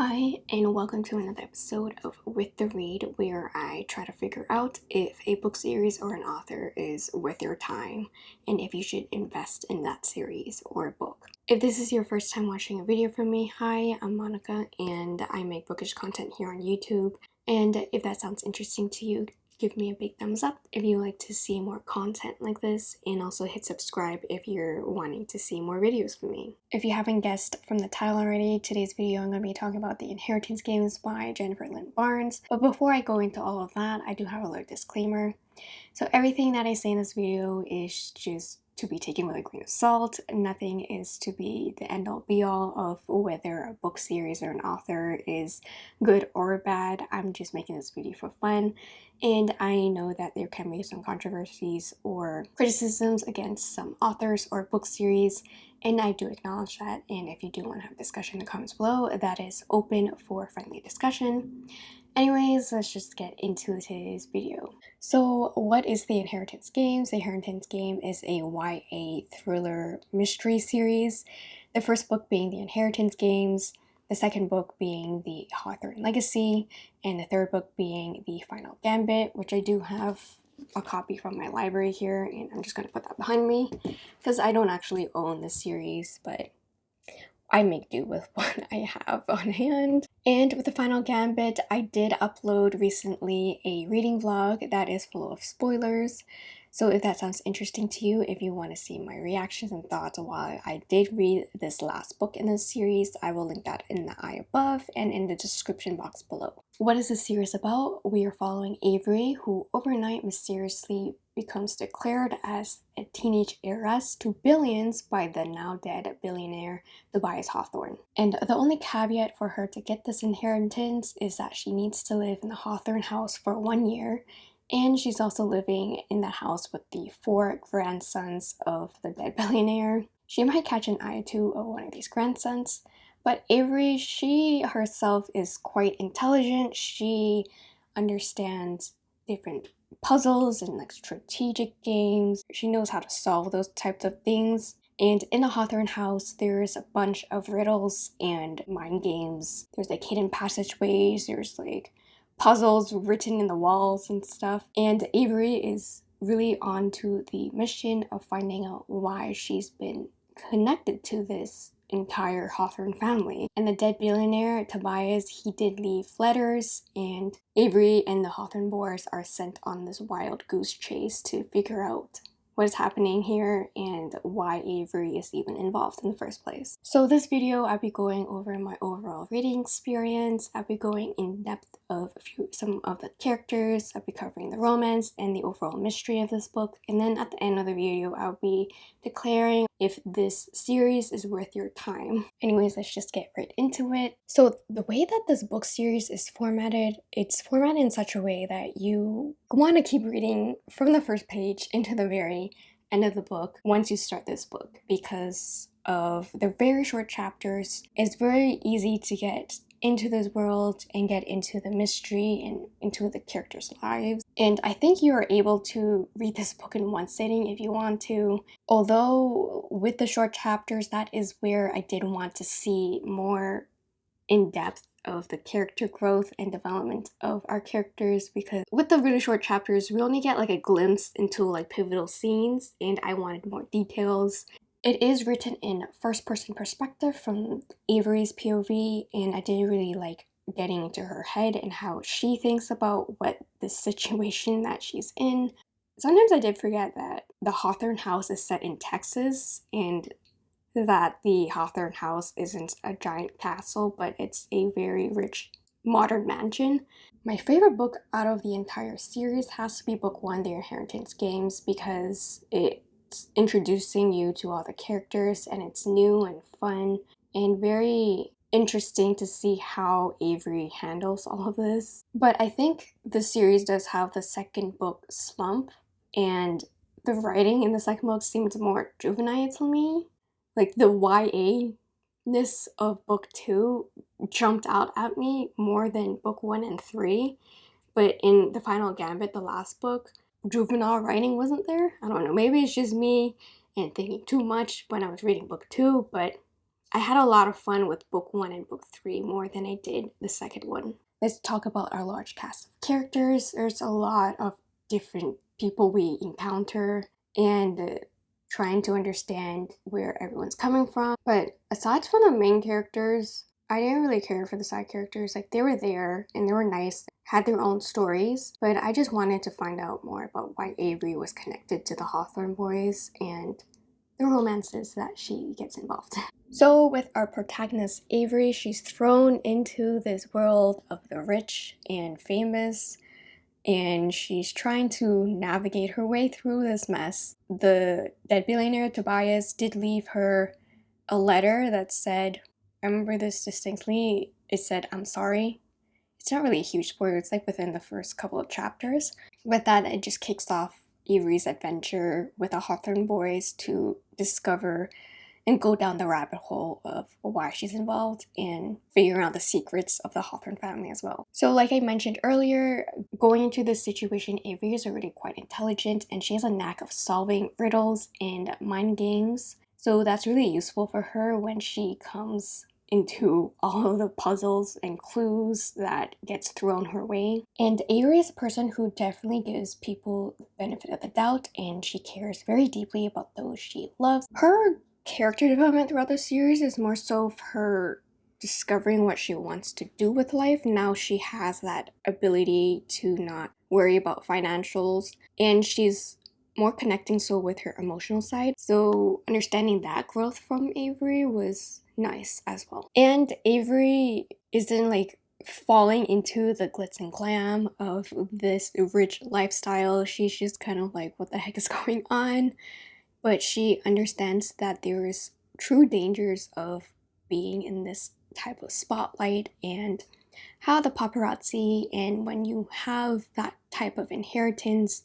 Hi, and welcome to another episode of Worth the Read, where I try to figure out if a book series or an author is worth your time and if you should invest in that series or book. If this is your first time watching a video from me, hi, I'm Monica and I make bookish content here on YouTube. And if that sounds interesting to you, give me a big thumbs up if you like to see more content like this and also hit subscribe if you're wanting to see more videos from me. If you haven't guessed from the title already, today's video I'm going to be talking about The Inheritance Games by Jennifer Lynn Barnes. But before I go into all of that, I do have a little disclaimer. So everything that I say in this video is just to be taken with a grain of salt. Nothing is to be the end all be all of whether a book series or an author is good or bad. I'm just making this video for fun. And I know that there can be some controversies or criticisms against some authors or book series. And I do acknowledge that. And if you do want to have a discussion in the comments below, that is open for friendly discussion. Anyways, let's just get into today's video. So what is The Inheritance Games? The Inheritance Game is a YA thriller mystery series. The first book being The Inheritance Games, the second book being The Hawthorne Legacy, and the third book being The Final Gambit, which I do have a copy from my library here and I'm just going to put that behind me because I don't actually own the series but I make do with what I have on hand. And with the final gambit, I did upload recently a reading vlog that is full of spoilers. So if that sounds interesting to you, if you want to see my reactions and thoughts while I did read this last book in this series, I will link that in the eye above and in the description box below. What is this series about? We are following Avery, who overnight mysteriously becomes declared as a teenage heiress to billions by the now dead billionaire Tobias Hawthorne. And the only caveat for her to get this inheritance is that she needs to live in the Hawthorne house for one year and she's also living in the house with the four grandsons of the dead billionaire. She might catch an eye to of one of these grandsons, but Avery, she herself is quite intelligent. She understands different puzzles and like strategic games. She knows how to solve those types of things. And in the Hawthorne house, there's a bunch of riddles and mind games. There's like hidden passageways, there's like puzzles written in the walls and stuff. And Avery is really on to the mission of finding out why she's been connected to this entire Hawthorne family. And the dead billionaire, Tobias, he did leave letters and Avery and the Hawthorne boys are sent on this wild goose chase to figure out what is happening here and why Avery is even involved in the first place. So this video, I'll be going over my overall reading experience. I'll be going in depth of a few, some of the characters. I'll be covering the romance and the overall mystery of this book. And then at the end of the video, I'll be declaring if this series is worth your time. Anyways, let's just get right into it. So the way that this book series is formatted, it's formatted in such a way that you want to keep reading from the first page into the very end of the book once you start this book because of the very short chapters. It's very easy to get into this world and get into the mystery and into the characters' lives. And I think you are able to read this book in one sitting if you want to. Although with the short chapters, that is where I did want to see more in depth of the character growth and development of our characters because with the really short chapters we only get like a glimpse into like pivotal scenes and I wanted more details it is written in first person perspective from Avery's POV and I didn't really like getting into her head and how she thinks about what the situation that she's in. Sometimes I did forget that the Hawthorne house is set in Texas and that the Hawthorne house isn't a giant castle but it's a very rich modern mansion. My favorite book out of the entire series has to be book one, The Inheritance Games, because it introducing you to all the characters and it's new and fun and very interesting to see how Avery handles all of this. But I think the series does have the second book slump and the writing in the second book seems more juvenile to me. Like the YA-ness of book two jumped out at me more than book one and three. But in the final gambit, the last book, juvenile writing wasn't there. I don't know, maybe it's just me and thinking too much when I was reading book two, but I had a lot of fun with book one and book three more than I did the second one. Let's talk about our large cast of characters. There's a lot of different people we encounter and uh, trying to understand where everyone's coming from. But aside from the main characters, I didn't really care for the side characters. Like they were there and they were nice, had their own stories, but I just wanted to find out more about why Avery was connected to the Hawthorne boys and the romances that she gets involved in. So with our protagonist Avery, she's thrown into this world of the rich and famous and she's trying to navigate her way through this mess. The dead billionaire Tobias did leave her a letter that said, I remember this distinctly, it said, I'm sorry. It's not really a huge spoiler, it's like within the first couple of chapters. With that, it just kicks off Avery's adventure with the Hawthorne boys to discover and go down the rabbit hole of why she's involved and figuring out the secrets of the Hawthorne family as well. So like I mentioned earlier, going into this situation, Avery is already quite intelligent and she has a knack of solving riddles and mind games. So that's really useful for her when she comes into all of the puzzles and clues that gets thrown her way. And Avery is a person who definitely gives people the benefit of the doubt and she cares very deeply about those she loves. Her character development throughout the series is more so of her discovering what she wants to do with life. Now she has that ability to not worry about financials and she's more connecting so with her emotional side. So understanding that growth from Avery was nice as well. And Avery isn't like falling into the glitz and glam of this rich lifestyle. She's just kind of like, what the heck is going on? but she understands that there is true dangers of being in this type of spotlight and how the paparazzi and when you have that type of inheritance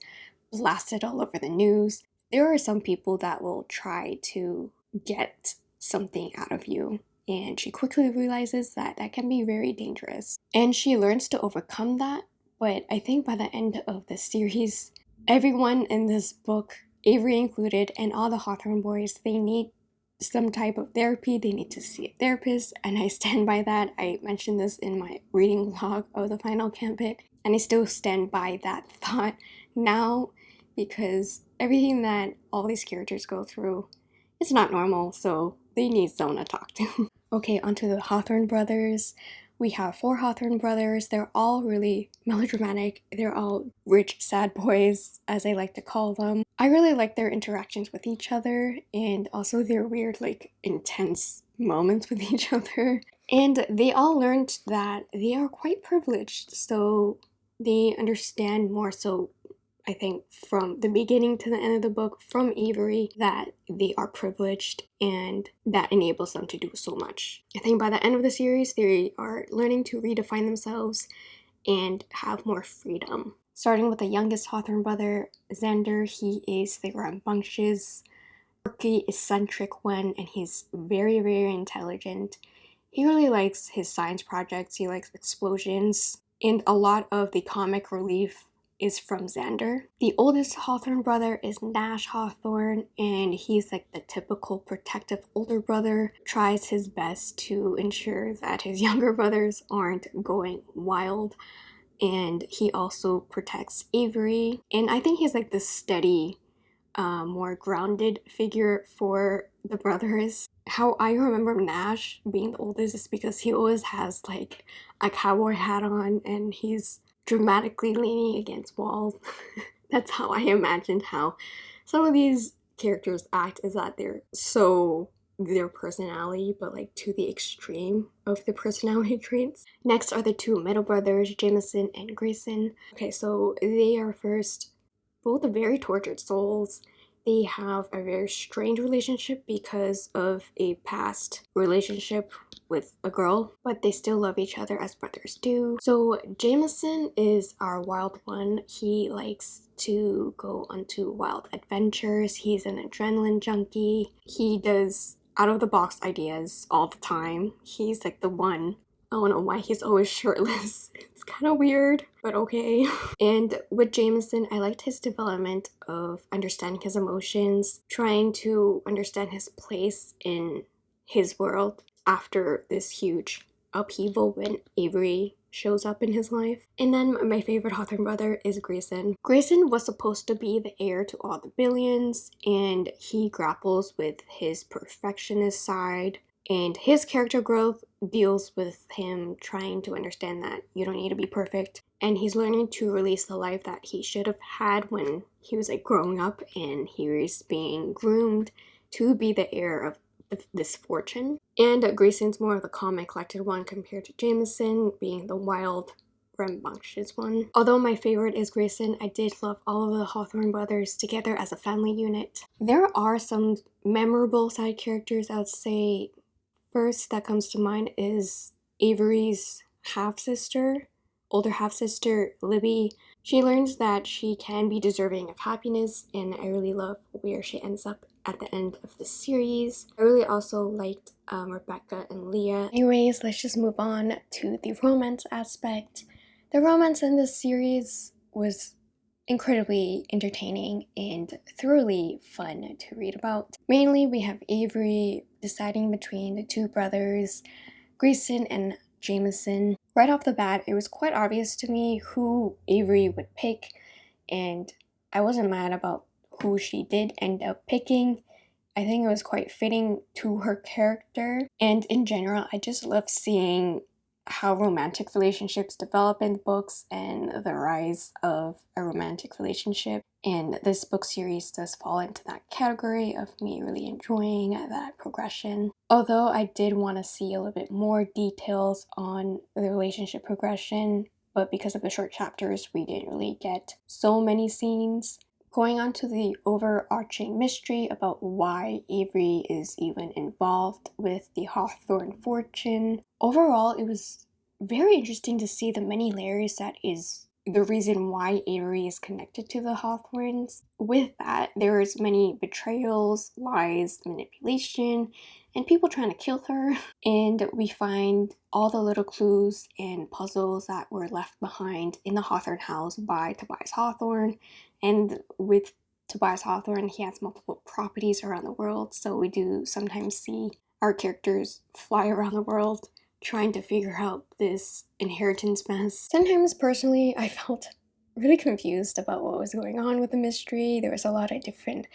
blasted all over the news, there are some people that will try to get something out of you. And she quickly realizes that that can be very dangerous. And she learns to overcome that. But I think by the end of the series, everyone in this book Avery included, and all the Hawthorne boys, they need some type of therapy. They need to see a therapist, and I stand by that. I mentioned this in my reading log of the final gambit, and I still stand by that thought now because everything that all these characters go through is not normal, so they need someone to talk to. okay, onto the Hawthorne brothers. We have four Hawthorne brothers. They're all really melodramatic. They're all rich, sad boys, as I like to call them. I really like their interactions with each other and also their weird, like, intense moments with each other. And they all learned that they are quite privileged, so they understand more so I think from the beginning to the end of the book from Avery that they are privileged and that enables them to do so much. I think by the end of the series they are learning to redefine themselves and have more freedom. Starting with the youngest Hawthorne brother, Xander, he is the rambunctious, quirky, eccentric one and he's very very intelligent. He really likes his science projects, he likes explosions, and a lot of the comic relief is from Xander. The oldest Hawthorne brother is Nash Hawthorne and he's like the typical protective older brother, tries his best to ensure that his younger brothers aren't going wild and he also protects Avery and I think he's like the steady uh, more grounded figure for the brothers. How I remember Nash being the oldest is because he always has like a cowboy hat on and he's dramatically leaning against walls. That's how I imagined how some of these characters act is that they're so their personality, but like to the extreme of the personality traits. Next are the two middle brothers, Jameson and Grayson. Okay, so they are first both very tortured souls they have a very strained relationship because of a past relationship with a girl, but they still love each other as brothers do. So Jameson is our wild one. He likes to go onto wild adventures. He's an adrenaline junkie. He does out of the box ideas all the time. He's like the one I don't know why he's always shirtless. It's kind of weird, but okay. And with Jameson, I liked his development of understanding his emotions, trying to understand his place in his world after this huge upheaval when Avery shows up in his life. And then my favorite Hawthorne brother is Grayson. Grayson was supposed to be the heir to all the billions and he grapples with his perfectionist side and his character growth deals with him trying to understand that you don't need to be perfect and he's learning to release the life that he should have had when he was like growing up and he was being groomed to be the heir of this fortune. And Grayson's more of the calm and collected one compared to Jameson being the wild rambunctious one. Although my favorite is Grayson, I did love all of the Hawthorne brothers together as a family unit. There are some memorable side characters I would say first that comes to mind is Avery's half-sister, older half-sister Libby. She learns that she can be deserving of happiness and I really love where she ends up at the end of the series. I really also liked um, Rebecca and Leah. Anyways, let's just move on to the romance aspect. The romance in this series was incredibly entertaining and thoroughly fun to read about. Mainly we have Avery deciding between the two brothers, Grayson and Jameson. Right off the bat, it was quite obvious to me who Avery would pick and I wasn't mad about who she did end up picking. I think it was quite fitting to her character and in general I just love seeing how romantic relationships develop in books and the rise of a romantic relationship. And this book series does fall into that category of me really enjoying that progression. Although I did want to see a little bit more details on the relationship progression, but because of the short chapters, we didn't really get so many scenes. Going on to the overarching mystery about why Avery is even involved with the Hawthorne fortune. Overall, it was very interesting to see the many layers that is the reason why Avery is connected to the Hawthornes. With that, there is many betrayals, lies, manipulation, and people trying to kill her. And we find all the little clues and puzzles that were left behind in the Hawthorne house by Tobias Hawthorne and with Tobias Hawthorne, he has multiple properties around the world, so we do sometimes see our characters fly around the world trying to figure out this inheritance mess. Sometimes personally, I felt really confused about what was going on with the mystery. There was a lot of different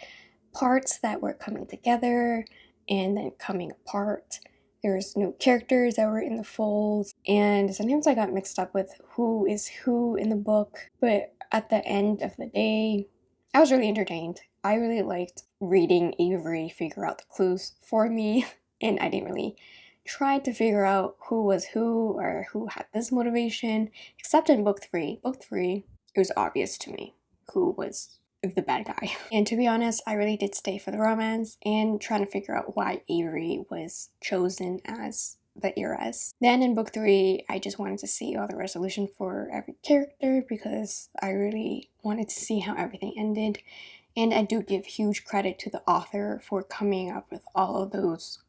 parts that were coming together and then coming apart. There's new characters that were in the fold, and sometimes I got mixed up with who is who in the book, but at the end of the day, I was really entertained. I really liked reading Avery figure out the clues for me, and I didn't really try to figure out who was who or who had this motivation, except in book three. Book three, it was obvious to me who was the bad guy. And to be honest, I really did stay for the romance and trying to figure out why Avery was chosen as the heiress. Then in book three, I just wanted to see all the resolution for every character because I really wanted to see how everything ended. And I do give huge credit to the author for coming up with all of those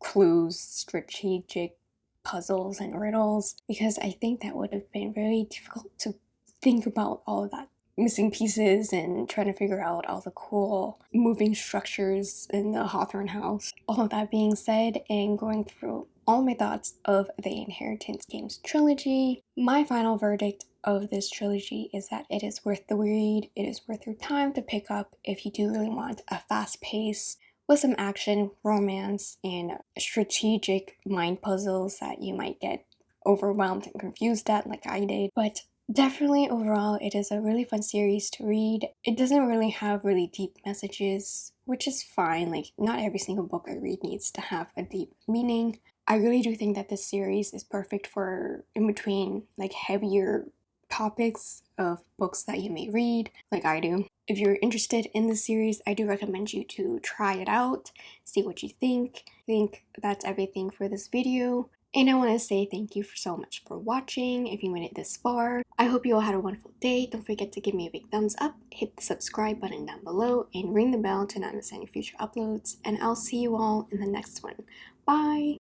clues, strategic puzzles and riddles because I think that would have been very difficult to think about all of that missing pieces and trying to figure out all the cool moving structures in the Hawthorne house. All of that being said and going through all my thoughts of the Inheritance Games trilogy, my final verdict of this trilogy is that it is worth the read, it is worth your time to pick up if you do really want a fast pace with some action, romance, and strategic mind puzzles that you might get overwhelmed and confused at like I did. But Definitely overall it is a really fun series to read. It doesn't really have really deep messages, which is fine. Like not every single book I read needs to have a deep meaning. I really do think that this series is perfect for in between like heavier topics of books that you may read like I do. If you're interested in the series, I do recommend you to try it out, see what you think. I think that's everything for this video. And I want to say thank you so much for watching if you made it this far. I hope you all had a wonderful day. Don't forget to give me a big thumbs up, hit the subscribe button down below, and ring the bell to not miss any future uploads. And I'll see you all in the next one. Bye!